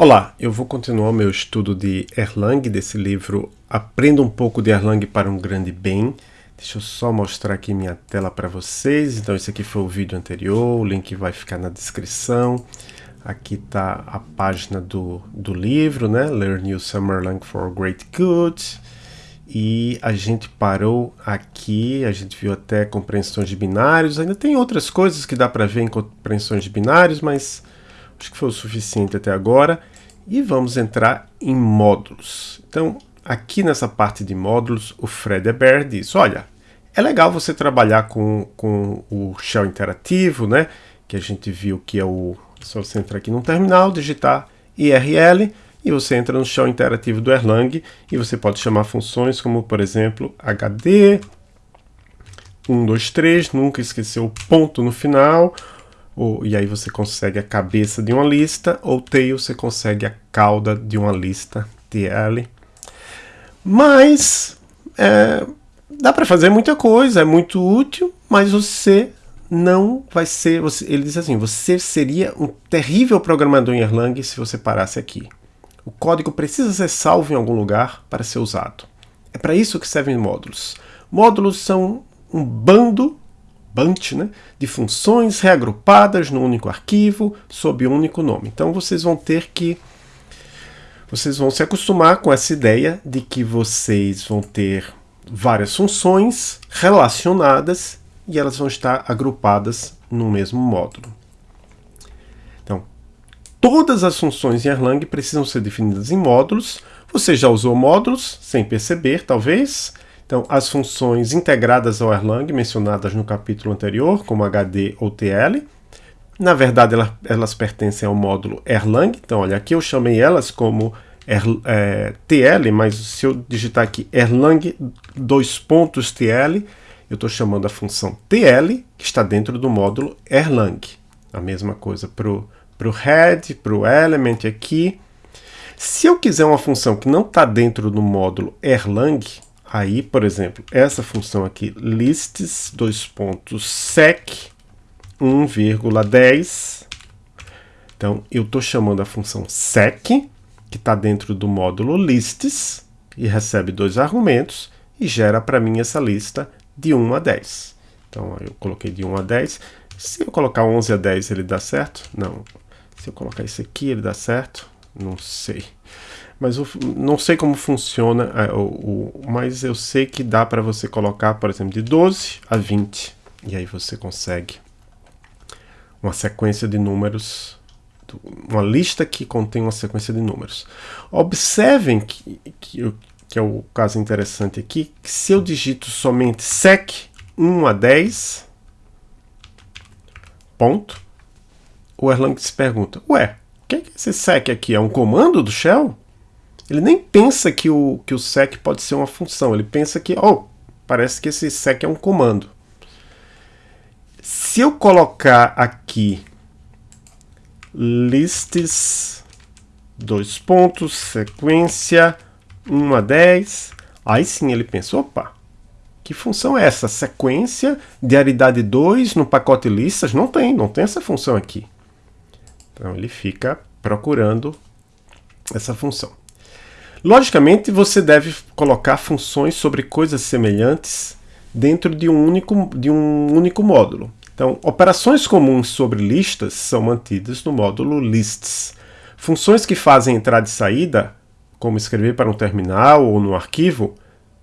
Olá, eu vou continuar meu estudo de Erlang, desse livro Aprenda um pouco de Erlang para um grande bem. Deixa eu só mostrar aqui minha tela para vocês. Então esse aqui foi o vídeo anterior, o link vai ficar na descrição. Aqui está a página do, do livro, né? Learn New Summer Erlang for Great Good. E a gente parou aqui, a gente viu até compreensões de binários. Ainda tem outras coisas que dá para ver em compreensões de binários, mas Acho que foi o suficiente até agora. E vamos entrar em módulos. Então, aqui nessa parte de módulos, o Fred Eber diz, olha, é legal você trabalhar com, com o shell interativo, né? Que a gente viu que é o... Só você entrar aqui no terminal, digitar IRL, e você entra no shell interativo do Erlang, e você pode chamar funções como, por exemplo, HD, 1, 2, 3, nunca esquecer o ponto no final, ou, e aí você consegue a cabeça de uma lista, ou tail você consegue a cauda de uma lista, TL. Mas é, dá para fazer muita coisa, é muito útil, mas você não vai ser, você, ele diz assim, você seria um terrível programador em Erlang se você parasse aqui. O código precisa ser salvo em algum lugar para ser usado. É para isso que servem módulos. Módulos são um bando bunch, né, de funções reagrupadas no único arquivo, sob um único nome. Então vocês vão ter que vocês vão se acostumar com essa ideia de que vocês vão ter várias funções relacionadas e elas vão estar agrupadas no mesmo módulo. Então, todas as funções em Erlang precisam ser definidas em módulos. Você já usou módulos sem perceber, talvez. Então, as funções integradas ao Erlang, mencionadas no capítulo anterior, como HD ou TL, na verdade elas, elas pertencem ao módulo Erlang. Então, olha, aqui eu chamei elas como er, é, TL, mas se eu digitar aqui Erlang dois pontos TL, eu estou chamando a função TL, que está dentro do módulo Erlang. A mesma coisa para o head, para o element aqui. Se eu quiser uma função que não está dentro do módulo Erlang, Aí, por exemplo, essa função aqui, lists, dois pontos, sec, 1,10. Então, eu estou chamando a função sec, que está dentro do módulo lists, e recebe dois argumentos, e gera para mim essa lista de 1 a 10. Então, eu coloquei de 1 a 10. Se eu colocar 11 a 10, ele dá certo? Não. Se eu colocar esse aqui, ele dá certo? Não sei mas eu não sei como funciona, é, o, o, mas eu sei que dá para você colocar, por exemplo, de 12 a 20, e aí você consegue uma sequência de números, uma lista que contém uma sequência de números. Observem que, que, que é o caso interessante aqui, que se eu digito somente sec 1 a 10, ponto, o Erlang se pergunta, ué, o que é esse sec aqui? É um comando do shell? Ele nem pensa que o, que o sec pode ser uma função, ele pensa que, oh, parece que esse sec é um comando. Se eu colocar aqui lists, dois pontos, sequência, 1 a 10, aí sim ele pensa, opa, que função é essa? Sequência de aridade 2 no pacote listas? Não tem, não tem essa função aqui. Então ele fica procurando essa função. Logicamente, você deve colocar funções sobre coisas semelhantes dentro de um único, de um único módulo. Então, operações comuns sobre listas são mantidas no módulo lists. Funções que fazem entrada e saída, como escrever para um terminal ou no arquivo,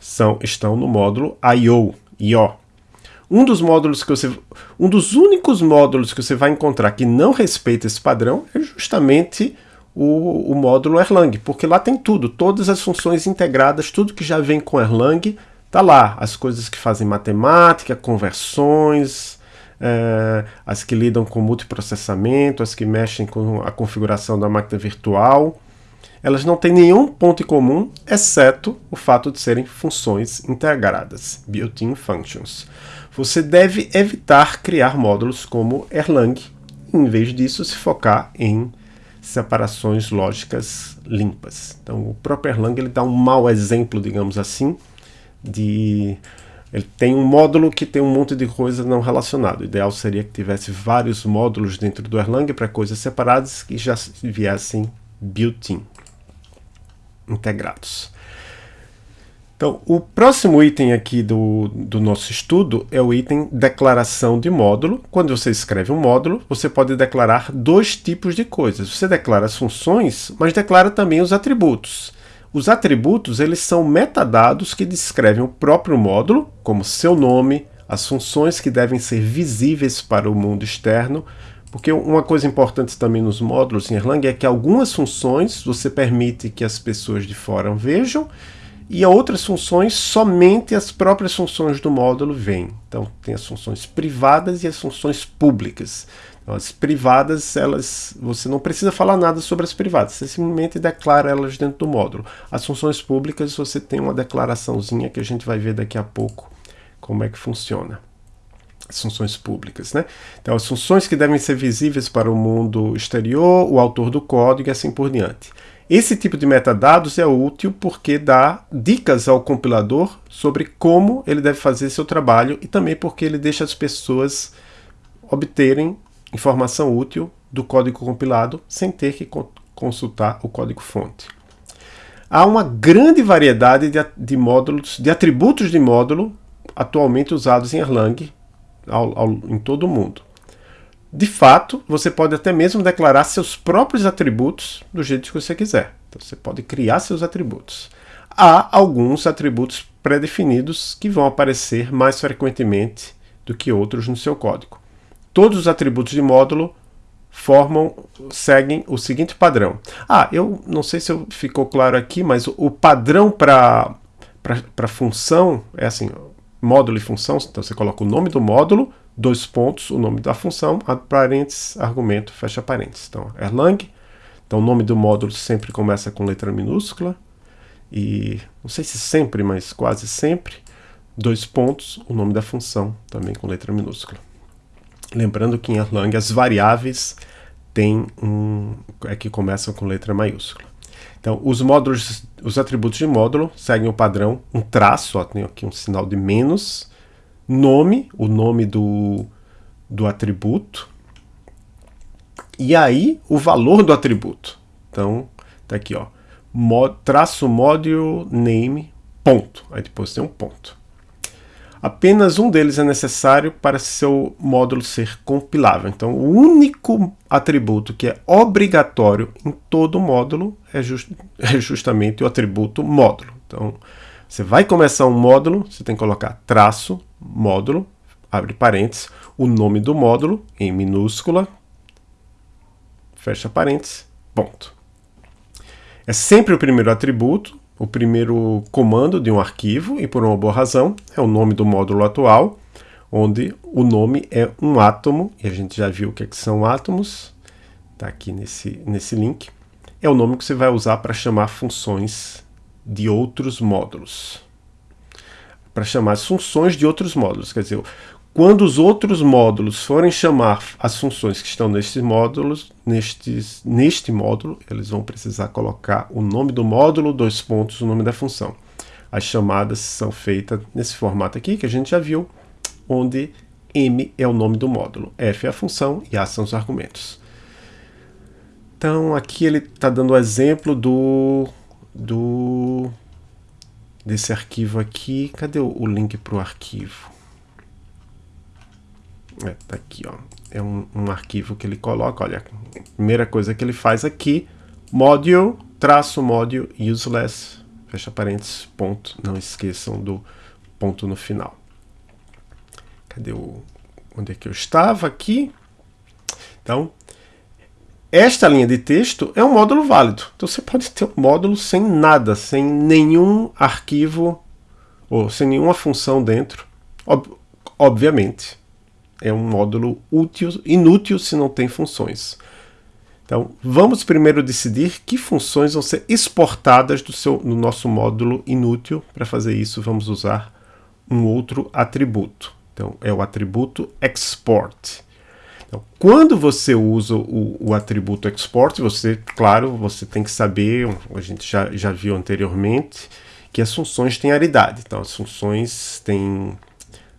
são, estão no módulo I.O. IO. Um dos módulos que você, um dos únicos módulos que você vai encontrar que não respeita esse padrão é justamente o, o módulo Erlang, porque lá tem tudo, todas as funções integradas, tudo que já vem com Erlang, tá lá. As coisas que fazem matemática, conversões, é, as que lidam com multiprocessamento, as que mexem com a configuração da máquina virtual. Elas não têm nenhum ponto em comum, exceto o fato de serem funções integradas, built-in functions. Você deve evitar criar módulos como Erlang, em vez disso se focar em separações lógicas limpas. Então o próprio Erlang ele dá um mau exemplo, digamos assim, de ele tem um módulo que tem um monte de coisa não relacionada. O ideal seria que tivesse vários módulos dentro do Erlang para coisas separadas que já viessem built-in, integrados. Então, o próximo item aqui do, do nosso estudo é o item declaração de módulo. Quando você escreve um módulo, você pode declarar dois tipos de coisas. Você declara as funções, mas declara também os atributos. Os atributos eles são metadados que descrevem o próprio módulo, como seu nome, as funções que devem ser visíveis para o mundo externo, porque uma coisa importante também nos módulos em Erlang é que algumas funções você permite que as pessoas de fora vejam, e outras funções, somente as próprias funções do módulo vêm. Então, tem as funções privadas e as funções públicas. Então, as privadas, elas, você não precisa falar nada sobre as privadas, você simplesmente declara elas dentro do módulo. As funções públicas, você tem uma declaraçãozinha que a gente vai ver daqui a pouco como é que funciona. As funções públicas, né? Então, as funções que devem ser visíveis para o mundo exterior, o autor do código e assim por diante. Esse tipo de metadados é útil porque dá dicas ao compilador sobre como ele deve fazer seu trabalho e também porque ele deixa as pessoas obterem informação útil do código compilado sem ter que consultar o código-fonte. Há uma grande variedade de, de, módulos, de atributos de módulo atualmente usados em Erlang ao, ao, em todo o mundo. De fato, você pode até mesmo declarar seus próprios atributos do jeito que você quiser. Então, você pode criar seus atributos. Há alguns atributos pré-definidos que vão aparecer mais frequentemente do que outros no seu código. Todos os atributos de módulo formam, seguem o seguinte padrão. Ah, eu não sei se ficou claro aqui, mas o padrão para função é assim, módulo e função, então você coloca o nome do módulo, dois pontos, o nome da função, parênteses, argumento, fecha parênteses. Então, Erlang. Então, o nome do módulo sempre começa com letra minúscula. E, não sei se sempre, mas quase sempre, dois pontos, o nome da função, também com letra minúscula. Lembrando que em Erlang as variáveis têm um, é que começam com letra maiúscula. Então, os módulos, os atributos de módulo seguem o padrão, um traço, ó, tem aqui um sinal de menos, nome, o nome do, do atributo, e aí o valor do atributo. Então, tá aqui, ó, mod, traço module name, ponto. Aí depois tem um ponto. Apenas um deles é necessário para seu módulo ser compilável. Então, o único atributo que é obrigatório em todo módulo é, just, é justamente o atributo módulo. Então, você vai começar um módulo, você tem que colocar traço, módulo, abre parênteses, o nome do módulo em minúscula, fecha parênteses, ponto. É sempre o primeiro atributo, o primeiro comando de um arquivo, e por uma boa razão, é o nome do módulo atual, onde o nome é um átomo, e a gente já viu o que, é que são átomos, está aqui nesse, nesse link, é o nome que você vai usar para chamar funções de outros módulos. Para chamar as funções de outros módulos. Quer dizer, quando os outros módulos forem chamar as funções que estão nestes módulos, nestes, neste módulo, eles vão precisar colocar o nome do módulo, dois pontos, o nome da função. As chamadas são feitas nesse formato aqui, que a gente já viu, onde M é o nome do módulo, F é a função e A são os argumentos. Então aqui ele está dando o exemplo do do desse arquivo aqui. Cadê o, link para o arquivo? É, tá aqui, ó. É um, um, arquivo que ele coloca, olha, primeira coisa que ele faz aqui, module, traço module, useless, fecha parênteses, ponto. Não esqueçam do ponto no final. Cadê o... Onde é que eu estava aqui? Então, esta linha de texto é um módulo válido. Então você pode ter um módulo sem nada, sem nenhum arquivo ou sem nenhuma função dentro. Ob obviamente, é um módulo útil, inútil se não tem funções. Então, vamos primeiro decidir que funções vão ser exportadas do, seu, do nosso módulo inútil. Para fazer isso, vamos usar um outro atributo. Então, é o atributo export. Então, quando você usa o, o, atributo export, você, claro, você tem que saber, a gente já, já viu anteriormente, que as funções têm aridade. Então, as funções têm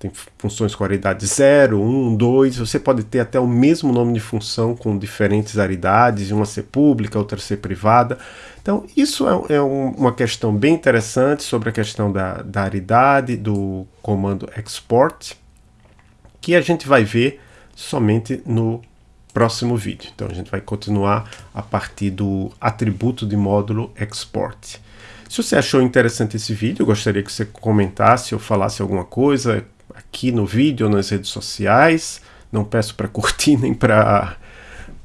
tem funções com aridade 0, 1, 2. Você pode ter até o mesmo nome de função com diferentes aridades, uma ser pública, outra ser privada. Então, isso é, é um, uma questão bem interessante sobre a questão da, da aridade do comando export, que a gente vai ver somente no próximo vídeo. Então, a gente vai continuar a partir do atributo de módulo export. Se você achou interessante esse vídeo, gostaria que você comentasse ou falasse alguma coisa aqui no vídeo ou nas redes sociais. Não peço para curtir nem para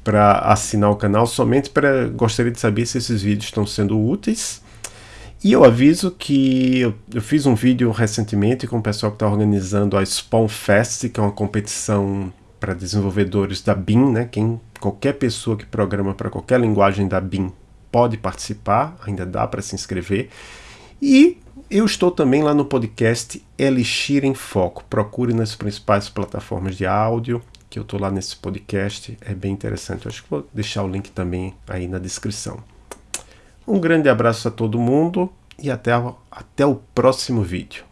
para assinar o canal, somente para gostaria de saber se esses vídeos estão sendo úteis. E eu aviso que eu, eu fiz um vídeo recentemente com o pessoal que está organizando a Spawn Fest, que é uma competição para desenvolvedores da BIM, né? Quem, qualquer pessoa que programa para qualquer linguagem da BIM pode participar, ainda dá para se inscrever. E eu estou também lá no podcast Elixir em Foco. Procure nas principais plataformas de áudio, que eu estou lá nesse podcast, é bem interessante. Eu acho que vou deixar o link também aí na descrição. Um grande abraço a todo mundo e até, até o próximo vídeo.